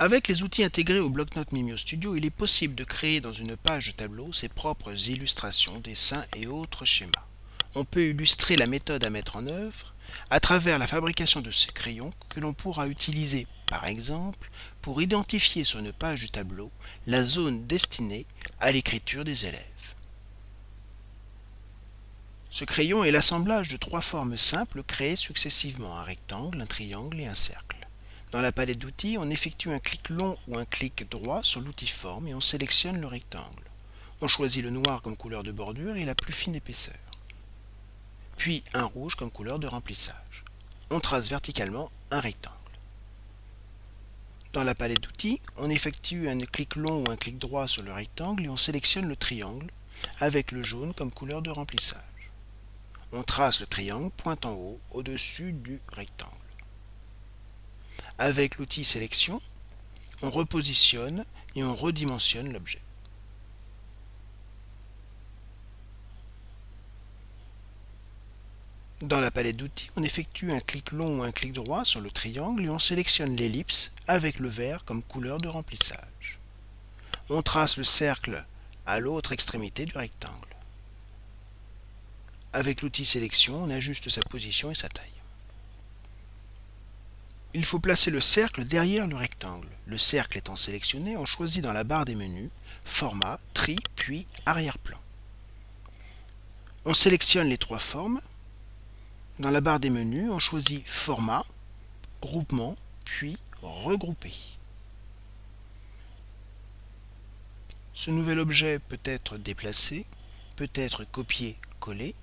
Avec les outils intégrés au bloc-notes Mimio Studio, il est possible de créer dans une page de tableau ses propres illustrations, dessins et autres schémas. On peut illustrer la méthode à mettre en œuvre à travers la fabrication de ces crayons que l'on pourra utiliser, par exemple, pour identifier sur une page du tableau la zone destinée à l'écriture des élèves. Ce crayon est l'assemblage de trois formes simples créées successivement, un rectangle, un triangle et un cercle. Dans la palette d'outils, on effectue un clic long ou un clic droit sur l'outil forme et on sélectionne le rectangle. On choisit le noir comme couleur de bordure et la plus fine épaisseur. Puis un rouge comme couleur de remplissage. On trace verticalement un rectangle. Dans la palette d'outils, on effectue un clic long ou un clic droit sur le rectangle et on sélectionne le triangle avec le jaune comme couleur de remplissage. On trace le triangle pointant haut au-dessus du rectangle. Avec l'outil sélection, on repositionne et on redimensionne l'objet. Dans la palette d'outils, on effectue un clic long ou un clic droit sur le triangle et on sélectionne l'ellipse avec le vert comme couleur de remplissage. On trace le cercle à l'autre extrémité du rectangle. Avec l'outil sélection, on ajuste sa position et sa taille. Il faut placer le cercle derrière le rectangle. Le cercle étant sélectionné, on choisit dans la barre des menus Format, Tri, puis Arrière-plan. On sélectionne les trois formes. Dans la barre des menus, on choisit Format, Groupement, puis Regrouper. Ce nouvel objet peut être déplacé, peut être copié-collé,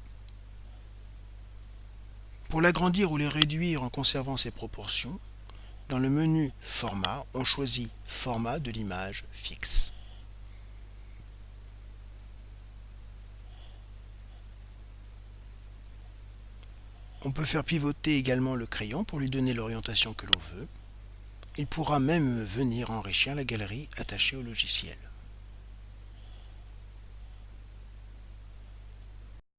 pour l'agrandir ou le réduire en conservant ses proportions, dans le menu Format, on choisit Format de l'image fixe. On peut faire pivoter également le crayon pour lui donner l'orientation que l'on veut. Il pourra même venir enrichir la galerie attachée au logiciel.